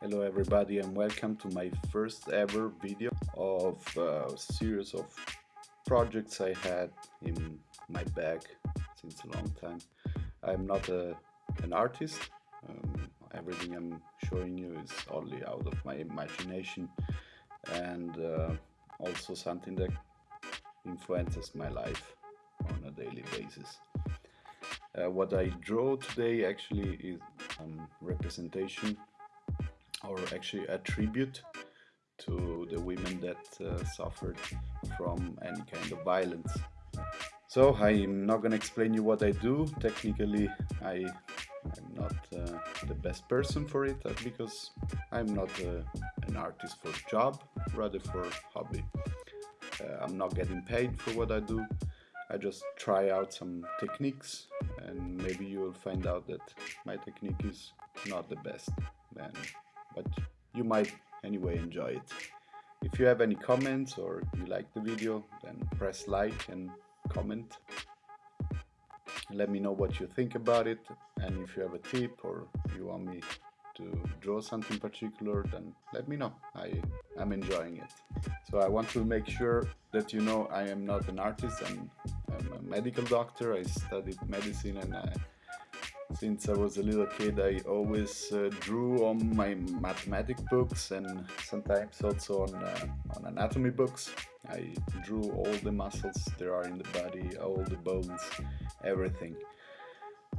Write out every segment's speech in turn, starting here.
Hello everybody and welcome to my first ever video of a series of projects I had in my bag since a long time. I'm not a, an artist, um, everything I'm showing you is only out of my imagination and uh, also something that influences my life on a daily basis. Uh, what I draw today actually is um, representation or actually a tribute to the women that uh, suffered from any kind of violence. So I'm not gonna explain you what I do. Technically, I I'm not uh, the best person for it uh, because I'm not uh, an artist for job, rather for hobby. Uh, I'm not getting paid for what I do. I just try out some techniques and maybe you will find out that my technique is not the best. Then but you might anyway enjoy it. If you have any comments or you like the video, then press like and comment. Let me know what you think about it and if you have a tip or you want me to draw something particular, then let me know. I am enjoying it. So I want to make sure that you know I am not an artist, I'm, I'm a medical doctor, I studied medicine and I since I was a little kid I always uh, drew on my mathematic books and sometimes also on, uh, on anatomy books. I drew all the muscles there are in the body, all the bones, everything.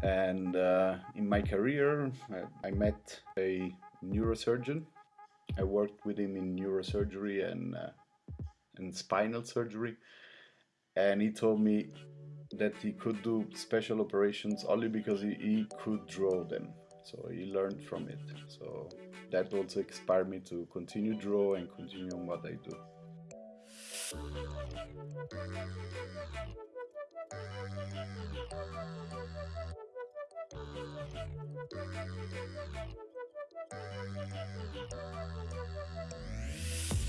And uh, in my career I, I, met a neurosurgeon. I worked with him in neurosurgery and, uh, and spinal surgery and he told me that he could do special operations only because he, he could draw them. So he learned from it. So that also inspired me to continue draw and continue on what I do.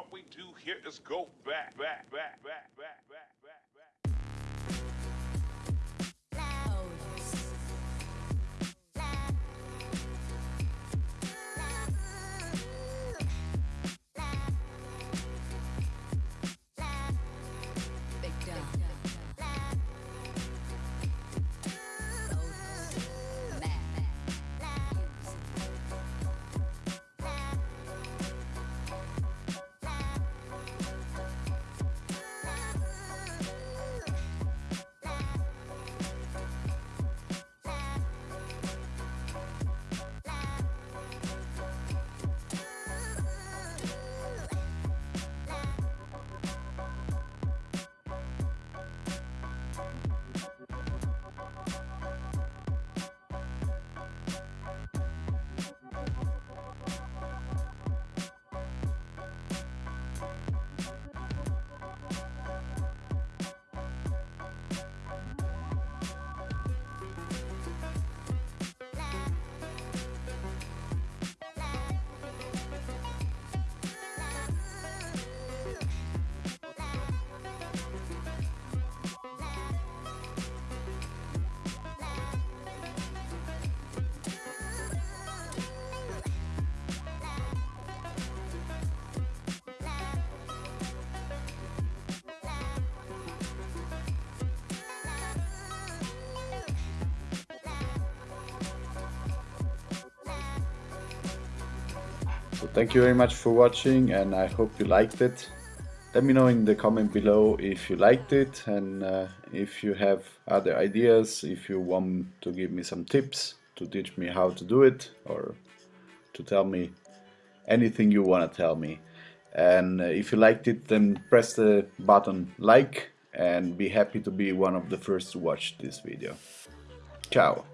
What we do here is go back, back, back, back, back, So thank you very much for watching and I hope you liked it. Let me know in the comment below if you liked it and uh, if you have other ideas, if you want to give me some tips to teach me how to do it or to tell me anything you want to tell me. And uh, if you liked it then press the button like and be happy to be one of the first to watch this video. Ciao!